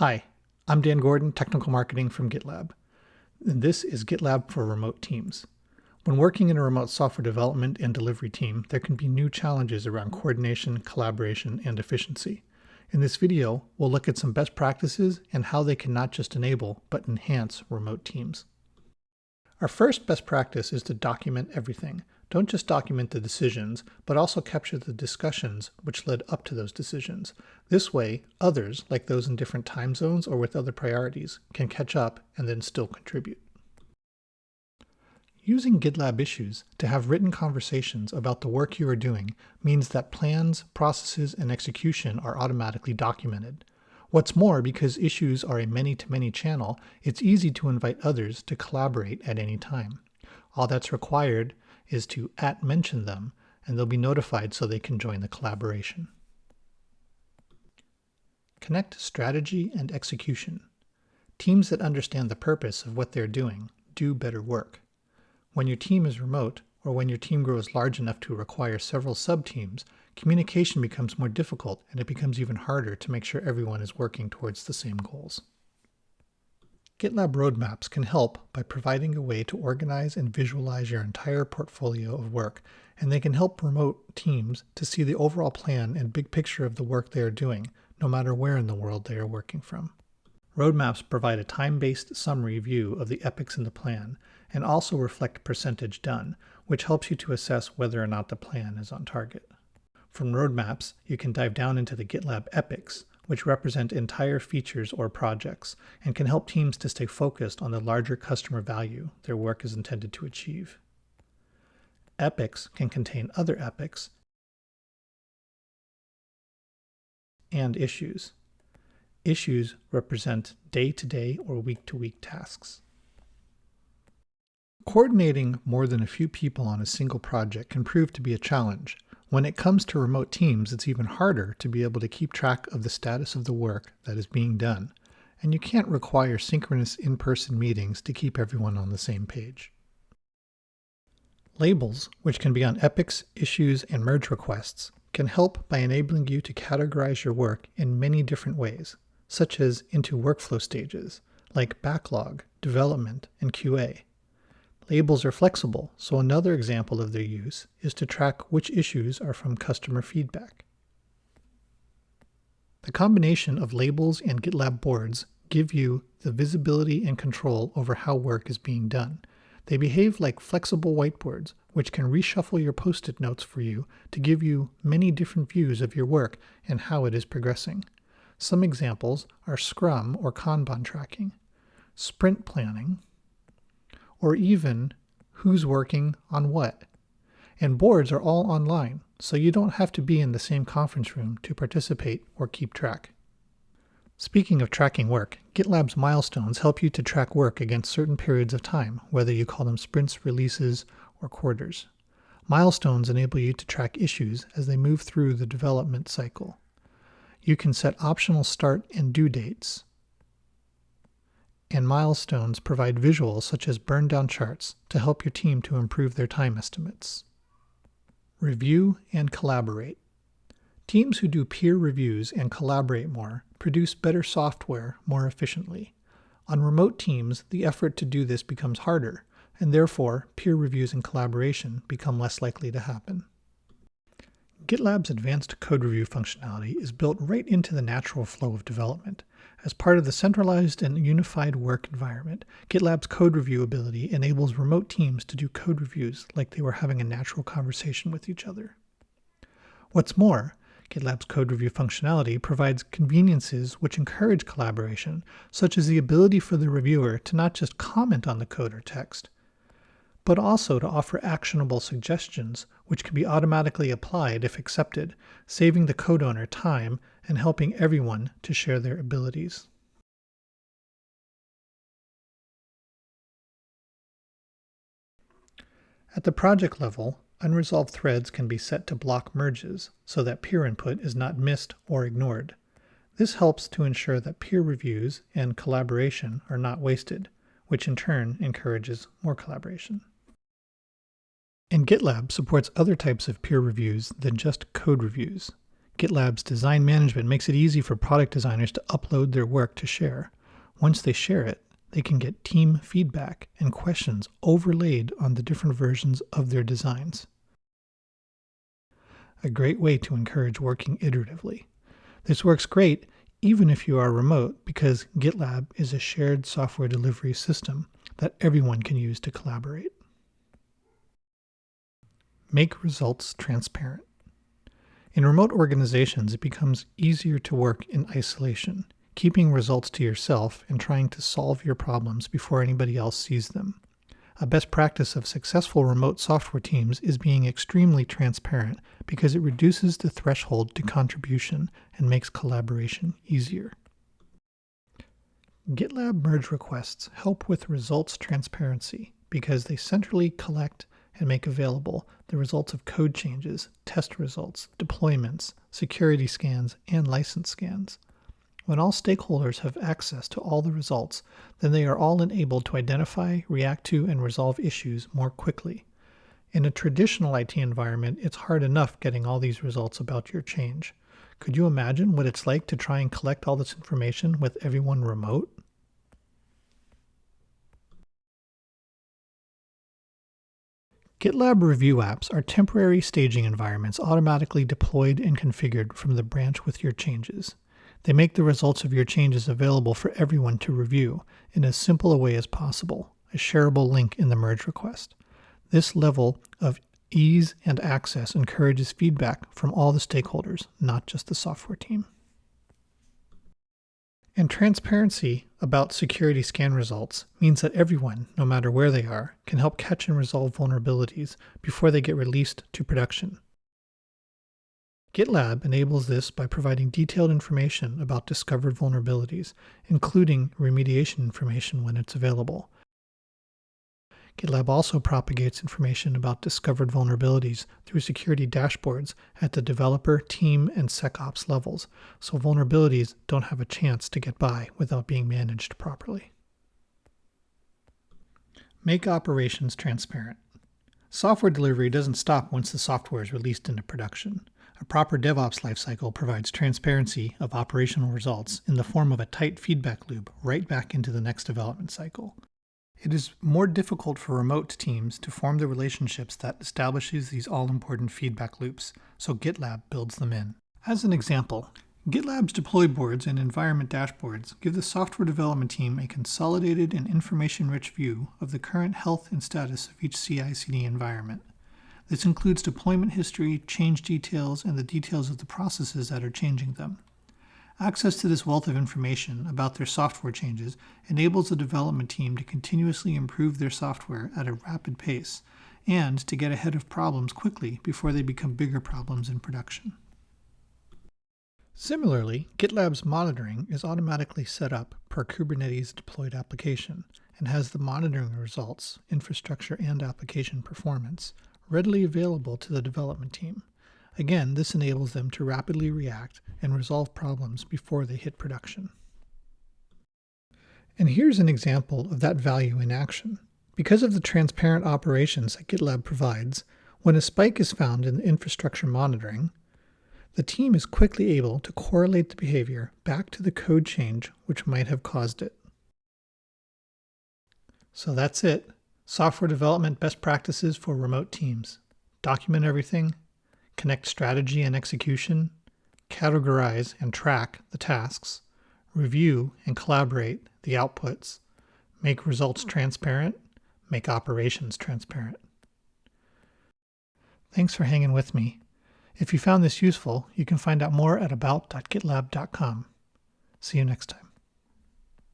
Hi, I'm Dan Gordon, Technical Marketing from GitLab. And this is GitLab for remote teams. When working in a remote software development and delivery team, there can be new challenges around coordination, collaboration, and efficiency. In this video, we'll look at some best practices and how they can not just enable, but enhance remote teams. Our first best practice is to document everything. Don't just document the decisions, but also capture the discussions which led up to those decisions. This way, others, like those in different time zones or with other priorities, can catch up and then still contribute. Using GitLab issues to have written conversations about the work you are doing means that plans, processes, and execution are automatically documented. What's more, because issues are a many-to-many -many channel, it's easy to invite others to collaborate at any time. All that's required is to at mention them, and they'll be notified so they can join the collaboration. Connect strategy and execution. Teams that understand the purpose of what they're doing do better work. When your team is remote, or when your team grows large enough to require several subteams, communication becomes more difficult and it becomes even harder to make sure everyone is working towards the same goals. GitLab roadmaps can help by providing a way to organize and visualize your entire portfolio of work, and they can help remote teams to see the overall plan and big picture of the work they are doing, no matter where in the world they are working from. Roadmaps provide a time-based summary view of the epics in the plan, and also reflect percentage done, which helps you to assess whether or not the plan is on target. From roadmaps, you can dive down into the GitLab epics, which represent entire features or projects and can help teams to stay focused on the larger customer value their work is intended to achieve. Epics can contain other epics and issues. Issues represent day-to-day -day or week-to-week -week tasks. Coordinating more than a few people on a single project can prove to be a challenge, when it comes to remote teams, it's even harder to be able to keep track of the status of the work that is being done, and you can't require synchronous in-person meetings to keep everyone on the same page. Labels, which can be on epics, issues, and merge requests, can help by enabling you to categorize your work in many different ways, such as into workflow stages, like backlog, development, and QA. Labels are flexible, so another example of their use is to track which issues are from customer feedback. The combination of labels and GitLab boards give you the visibility and control over how work is being done. They behave like flexible whiteboards, which can reshuffle your post-it notes for you to give you many different views of your work and how it is progressing. Some examples are Scrum or Kanban tracking, sprint planning, or even who's working on what. And boards are all online, so you don't have to be in the same conference room to participate or keep track. Speaking of tracking work, GitLab's milestones help you to track work against certain periods of time, whether you call them sprints, releases, or quarters. Milestones enable you to track issues as they move through the development cycle. You can set optional start and due dates, and milestones provide visuals such as burn down charts to help your team to improve their time estimates. Review and collaborate. Teams who do peer reviews and collaborate more produce better software more efficiently. On remote teams, the effort to do this becomes harder, and therefore peer reviews and collaboration become less likely to happen. GitLab's advanced code review functionality is built right into the natural flow of development. As part of the centralized and unified work environment, GitLab's code review ability enables remote teams to do code reviews like they were having a natural conversation with each other. What's more, GitLab's code review functionality provides conveniences which encourage collaboration, such as the ability for the reviewer to not just comment on the code or text, but also to offer actionable suggestions which can be automatically applied if accepted, saving the code owner time and helping everyone to share their abilities. At the project level, unresolved threads can be set to block merges so that peer input is not missed or ignored. This helps to ensure that peer reviews and collaboration are not wasted, which in turn encourages more collaboration. And GitLab supports other types of peer reviews than just code reviews. GitLab's design management makes it easy for product designers to upload their work to share. Once they share it, they can get team feedback and questions overlaid on the different versions of their designs. A great way to encourage working iteratively. This works great even if you are remote because GitLab is a shared software delivery system that everyone can use to collaborate. Make results transparent. In remote organizations, it becomes easier to work in isolation, keeping results to yourself and trying to solve your problems before anybody else sees them. A best practice of successful remote software teams is being extremely transparent because it reduces the threshold to contribution and makes collaboration easier. GitLab merge requests help with results transparency because they centrally collect and make available the results of code changes, test results, deployments, security scans, and license scans. When all stakeholders have access to all the results, then they are all enabled to identify, react to, and resolve issues more quickly. In a traditional IT environment, it's hard enough getting all these results about your change. Could you imagine what it's like to try and collect all this information with everyone remote? GitLab review apps are temporary staging environments automatically deployed and configured from the branch with your changes. They make the results of your changes available for everyone to review in as simple a way as possible, a shareable link in the merge request. This level of ease and access encourages feedback from all the stakeholders, not just the software team. And transparency about security scan results means that everyone, no matter where they are, can help catch and resolve vulnerabilities before they get released to production. GitLab enables this by providing detailed information about discovered vulnerabilities, including remediation information when it's available. GitLab also propagates information about discovered vulnerabilities through security dashboards at the developer, team, and SecOps levels, so vulnerabilities don't have a chance to get by without being managed properly. Make operations transparent. Software delivery doesn't stop once the software is released into production. A proper DevOps lifecycle provides transparency of operational results in the form of a tight feedback loop right back into the next development cycle. It is more difficult for remote teams to form the relationships that establishes these all-important feedback loops, so GitLab builds them in. As an example, GitLab's deploy boards and environment dashboards give the software development team a consolidated and information-rich view of the current health and status of each CI/CD environment. This includes deployment history, change details, and the details of the processes that are changing them. Access to this wealth of information about their software changes enables the development team to continuously improve their software at a rapid pace and to get ahead of problems quickly before they become bigger problems in production. Similarly, GitLab's monitoring is automatically set up per Kubernetes deployed application and has the monitoring results, infrastructure and application performance, readily available to the development team. Again, this enables them to rapidly react and resolve problems before they hit production. And here's an example of that value in action. Because of the transparent operations that GitLab provides, when a spike is found in the infrastructure monitoring, the team is quickly able to correlate the behavior back to the code change which might have caused it. So that's it. Software development best practices for remote teams. Document everything, connect strategy and execution, categorize and track the tasks, review and collaborate the outputs, make results transparent, make operations transparent. Thanks for hanging with me. If you found this useful, you can find out more at about.gitlab.com. See you next time.